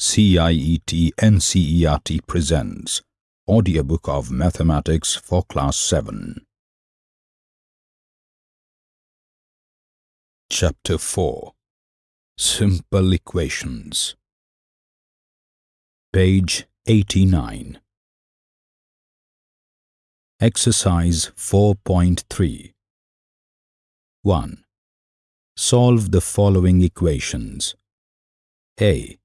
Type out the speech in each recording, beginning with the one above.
CIET NCERT presents Audiobook of Mathematics for Class 7. Chapter 4 Simple Equations Page 89 Exercise 4.3 1. Solve the following equations. A.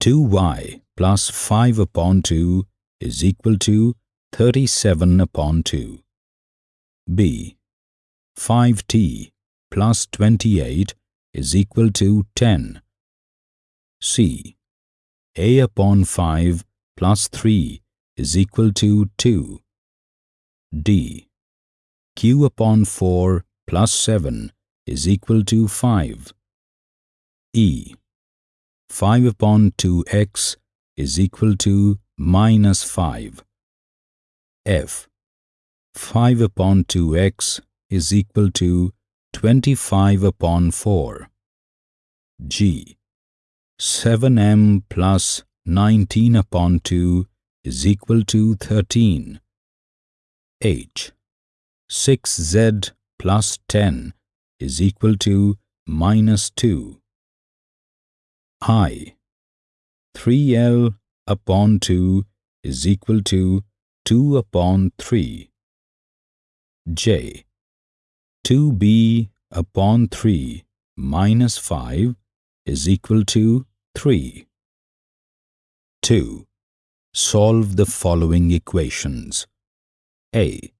2y plus 5 upon 2 is equal to 37 upon 2. B. 5t plus 28 is equal to 10. C. a upon 5 plus 3 is equal to 2. D. q upon 4 plus 7 is equal to 5. E. 5 upon 2x is equal to minus 5. F. 5 upon 2x is equal to 25 upon 4. G. 7m plus 19 upon 2 is equal to 13. H. 6z plus 10 is equal to minus 2. I. 3L upon 2 is equal to 2 upon 3. J. 2B upon 3 minus 5 is equal to 3. 2. Solve the following equations. A.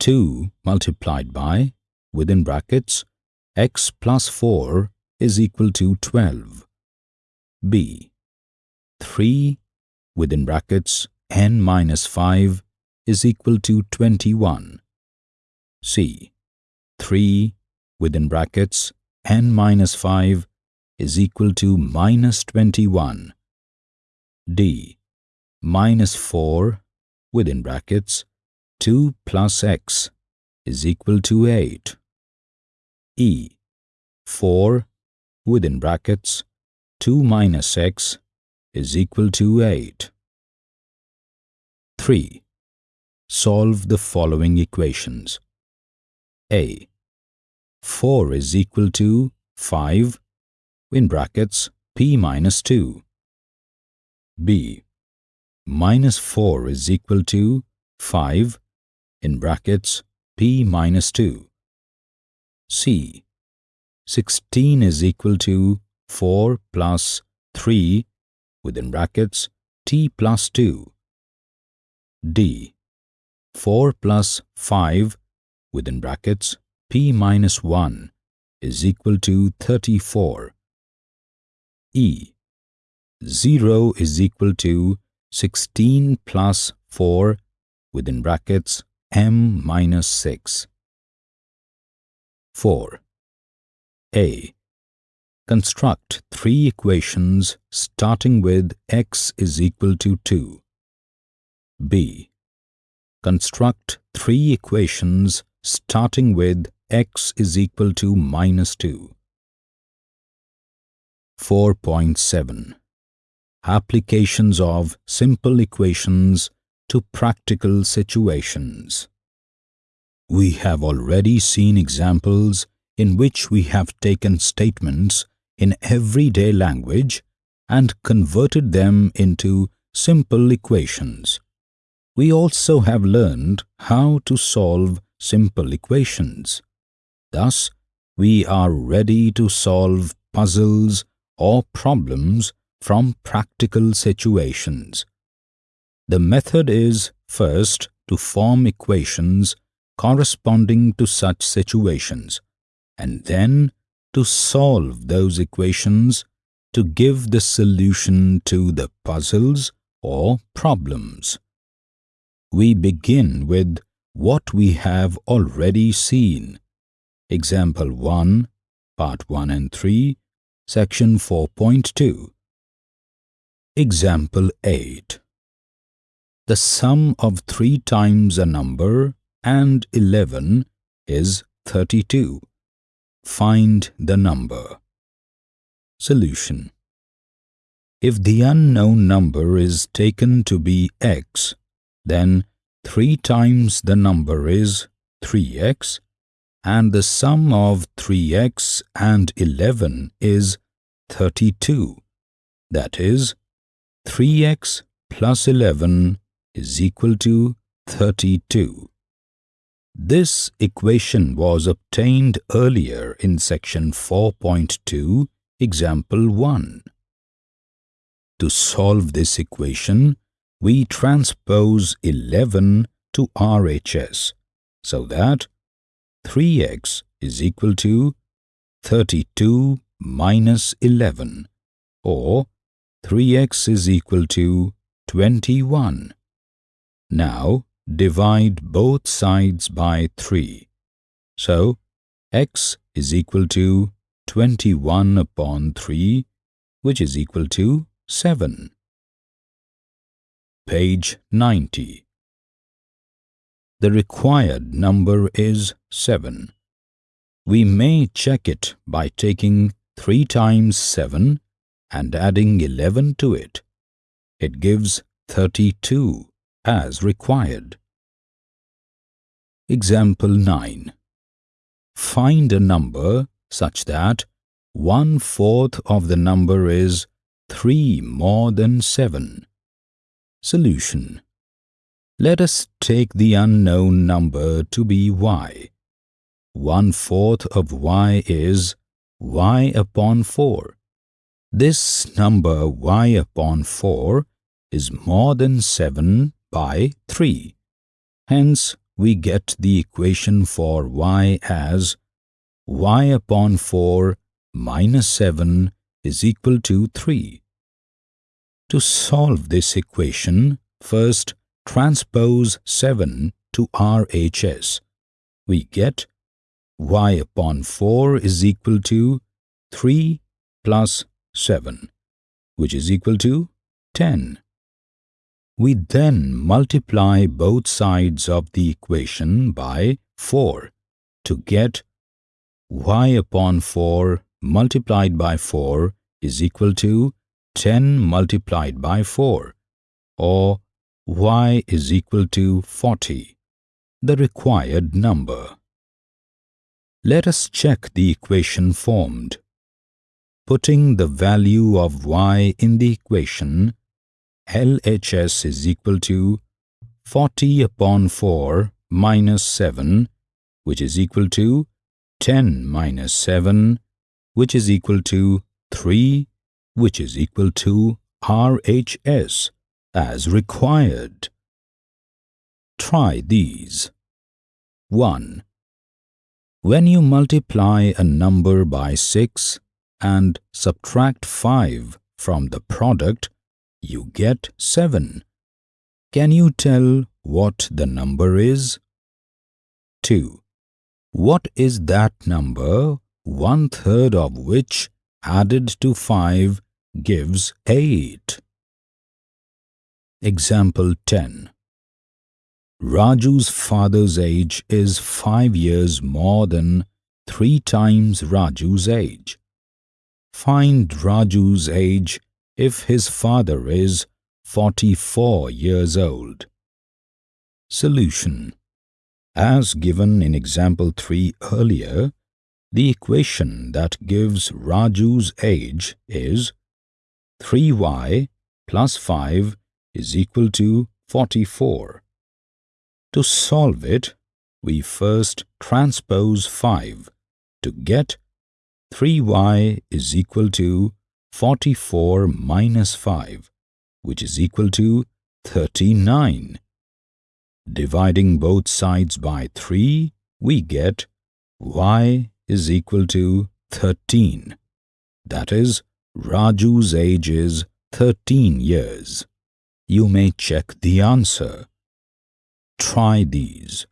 2 multiplied by, within brackets, x plus 4 is equal to 12. B. 3 within brackets n minus 5 is equal to 21. C. 3 within brackets n minus 5 is equal to minus 21. D. Minus 4 within brackets 2 plus x is equal to 8. E. 4 within brackets 2 minus x is equal to 8. 3. Solve the following equations. A. 4 is equal to 5 in brackets p minus 2. B. Minus 4 is equal to 5 in brackets p minus 2. C. 16 is equal to 4 plus 3 within brackets t plus 2. D. 4 plus 5 within brackets p minus 1 is equal to 34. E. 0 is equal to 16 plus 4 within brackets m minus 6. 4. A. Construct three equations starting with x is equal to 2. B. Construct three equations starting with x is equal to minus 2. 4.7 Applications of simple equations to practical situations. We have already seen examples in which we have taken statements in everyday language and converted them into simple equations. We also have learned how to solve simple equations. Thus, we are ready to solve puzzles or problems from practical situations. The method is first to form equations corresponding to such situations and then to solve those equations to give the solution to the puzzles or problems. We begin with what we have already seen. Example 1, Part 1 and 3, Section 4.2. Example 8. The sum of 3 times a number and 11 is 32. Find the number. Solution If the unknown number is taken to be x, then 3 times the number is 3x and the sum of 3x and 11 is 32. That is, 3x plus 11 is equal to 32. This equation was obtained earlier in section 4.2, example 1. To solve this equation, we transpose 11 to RHS so that 3x is equal to 32 minus 11 or 3x is equal to 21. Now divide both sides by 3. So x is equal to 21 upon 3 which is equal to 7. Page 90 The required number is 7. We may check it by taking 3 times 7 and adding 11 to it. It gives 32 as required. Example 9. Find a number such that one-fourth of the number is 3 more than 7. Solution. Let us take the unknown number to be y. One-fourth of y is y upon 4. This number y upon 4 is more than 7 by 3. Hence, we get the equation for y as y upon 4 minus 7 is equal to 3. To solve this equation, first transpose 7 to RHS. We get y upon 4 is equal to 3 plus 7, which is equal to 10. We then multiply both sides of the equation by 4 to get y upon 4 multiplied by 4 is equal to 10 multiplied by 4 or y is equal to 40, the required number. Let us check the equation formed. Putting the value of y in the equation, LHS is equal to 40 upon 4 minus 7, which is equal to 10 minus 7, which is equal to 3, which is equal to RHS as required. Try these. 1. When you multiply a number by 6 and subtract 5 from the product, you get 7. Can you tell what the number is? 2. What is that number one-third of which added to 5 gives 8? Example 10 Raju's father's age is 5 years more than 3 times Raju's age. Find Raju's age if his father is 44 years old. Solution As given in example 3 earlier, the equation that gives Raju's age is 3y plus 5 is equal to 44. To solve it, we first transpose 5 to get 3y is equal to 44 minus 5, which is equal to 39. Dividing both sides by 3, we get y is equal to 13. That is, Raju's age is 13 years you may check the answer. Try these.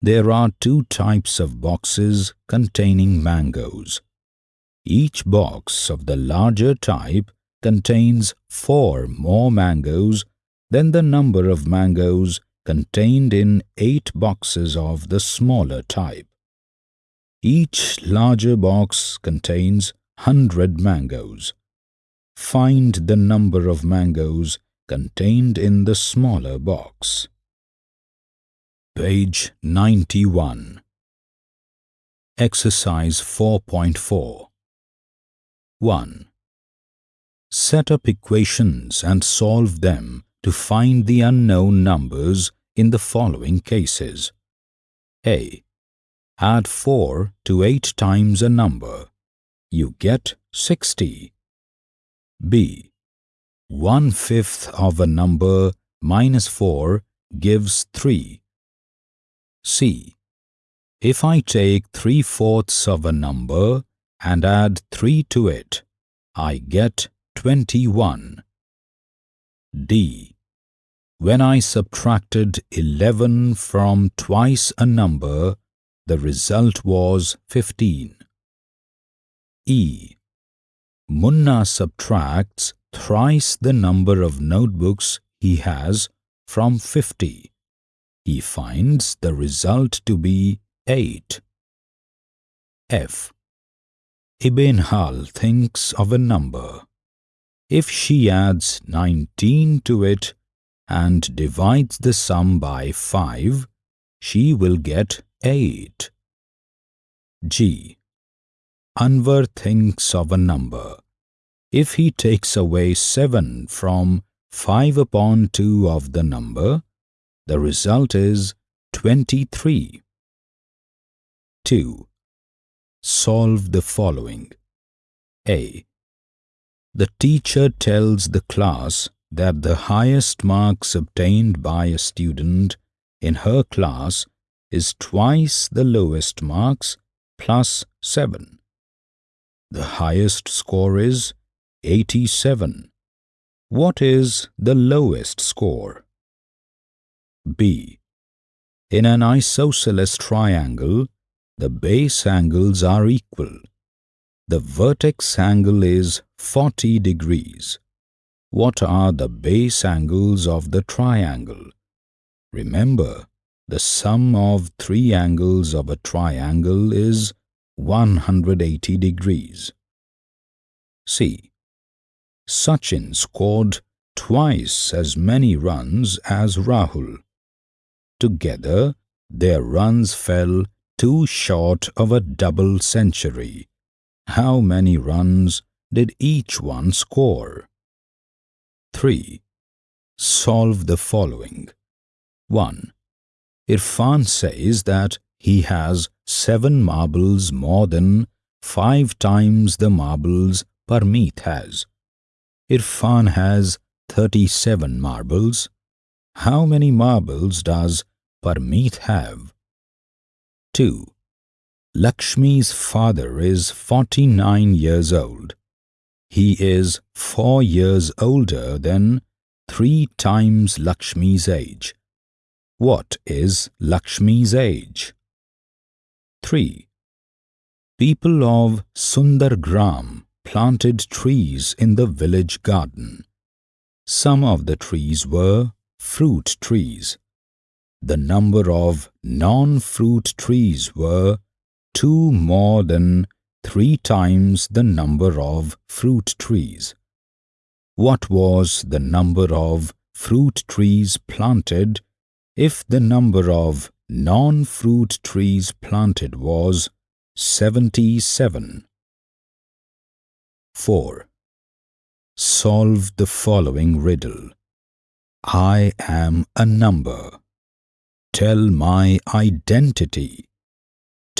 There are two types of boxes containing mangoes. Each box of the larger type contains four more mangoes than the number of mangoes contained in eight boxes of the smaller type. Each larger box contains 100 mangoes. find the number of mangoes contained in the smaller box. Page 91 Exercise 4.4 1. Set up equations and solve them to find the unknown numbers in the following cases. A. Add 4 to 8 times a number. You get 60. B. One fifth of a number minus 4 gives 3. C. If I take 3 fourths of a number and add 3 to it, I get 21. D. When I subtracted 11 from twice a number, the result was 15. E. Munna subtracts thrice the number of notebooks he has from 50. He finds the result to be 8. F. Ibenhal thinks of a number. If she adds 19 to it and divides the sum by 5, she will get 8. G. Anwar thinks of a number. If he takes away 7 from 5 upon 2 of the number, the result is 23. 2. Solve the following. A. The teacher tells the class that the highest marks obtained by a student in her class is twice the lowest marks plus 7. The highest score is 87. What is the lowest score? B. In an isosceles triangle, the base angles are equal. The vertex angle is 40 degrees. What are the base angles of the triangle? Remember, the sum of three angles of a triangle is 180 degrees. C. Sachin scored twice as many runs as Rahul. Together, their runs fell too short of a double century. How many runs did each one score? 3. Solve the following. 1. Irfan says that he has seven marbles more than five times the marbles Parmeet has. Irfan has 37 marbles. How many marbles does Parmeet have? 2. Lakshmi's father is 49 years old. He is four years older than three times Lakshmi's age. What is Lakshmi's age? 3. People of Sundargram planted trees in the village garden. Some of the trees were fruit trees. The number of non-fruit trees were two more than three times the number of fruit trees. What was the number of fruit trees planted if the number of non-fruit trees planted was 77? 4. Solve the following riddle. I am a number. Tell my identity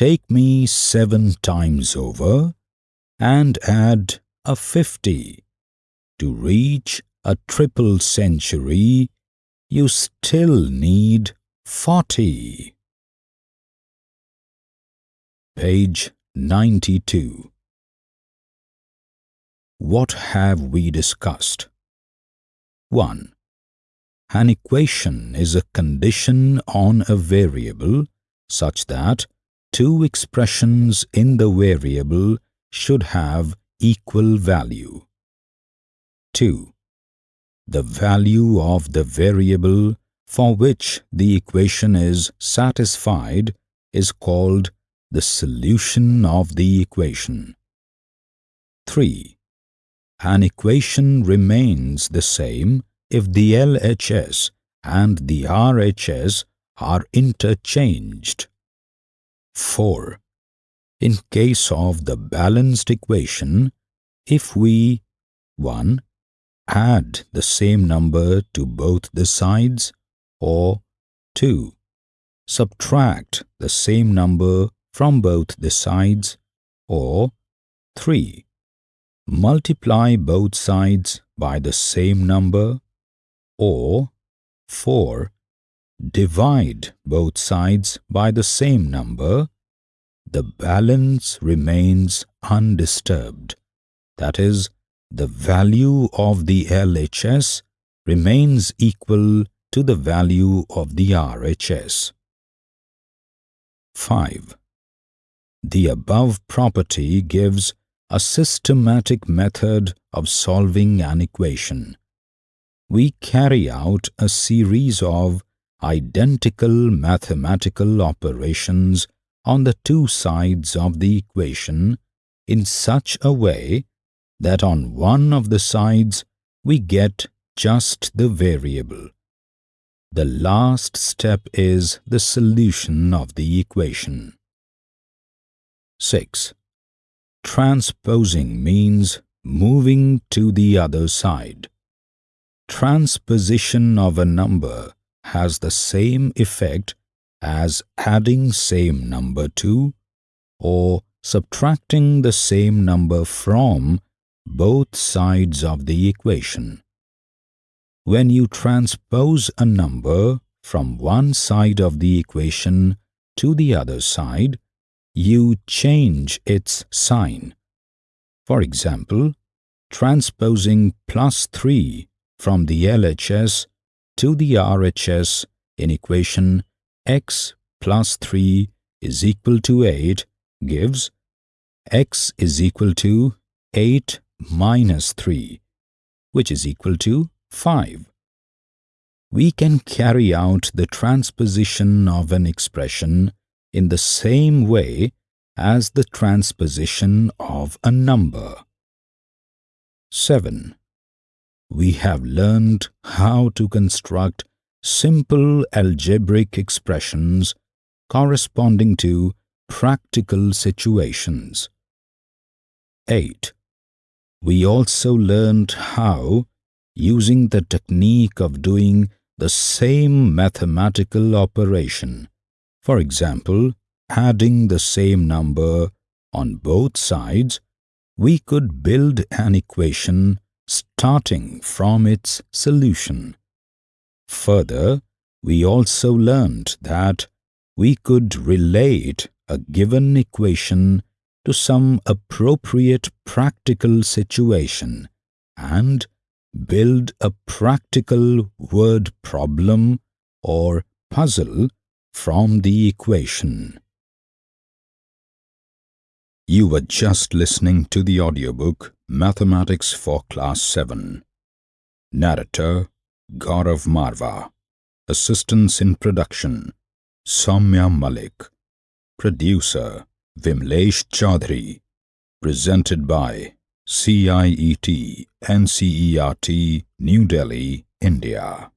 take me seven times over and add a fifty. To reach a triple century, you still need forty. Page 92 What have we discussed? 1. An equation is a condition on a variable such that two expressions in the variable should have equal value. 2. The value of the variable for which the equation is satisfied is called the solution of the equation. 3. an equation remains the same if the LHS and the RHS are interchanged. 4. In case of the balanced equation, if we 1. Add the same number to both the sides or 2. Subtract the same number from both the sides or 3. Multiply both sides by the same number or 4. Divide both sides by the same number, the balance remains undisturbed. That is, the value of the LHS remains equal to the value of the RHS. 5. The above property gives a systematic method of solving an equation. We carry out a series of identical mathematical operations on the two sides of the equation in such a way that on one of the sides we get just the variable. The last step is the solution of the equation. 6. Transposing means moving to the other side. Transposition of a number has the same effect as adding same number to or subtracting the same number from both sides of the equation. When you transpose a number from one side of the equation to the other side, you change its sign. For example, transposing plus 3 from the LHS to the RHS in equation x plus 3 is equal to 8 gives x is equal to 8 minus 3, which is equal to 5. We can carry out the transposition of an expression in the same way as the transposition of a number. 7. We have learned how to construct simple algebraic expressions corresponding to practical situations. 8. We also learned how, using the technique of doing the same mathematical operation, for example, adding the same number on both sides, we could build an equation starting from its solution. Further, we also learned that we could relate a given equation to some appropriate practical situation and build a practical word problem or puzzle from the equation. You were just listening to the audiobook Mathematics for Class 7. Narrator Gaurav Marva. Assistance in production Soumya Malik. Producer Vimlesh Chaudhary. Presented by CIET NCERT New Delhi, India.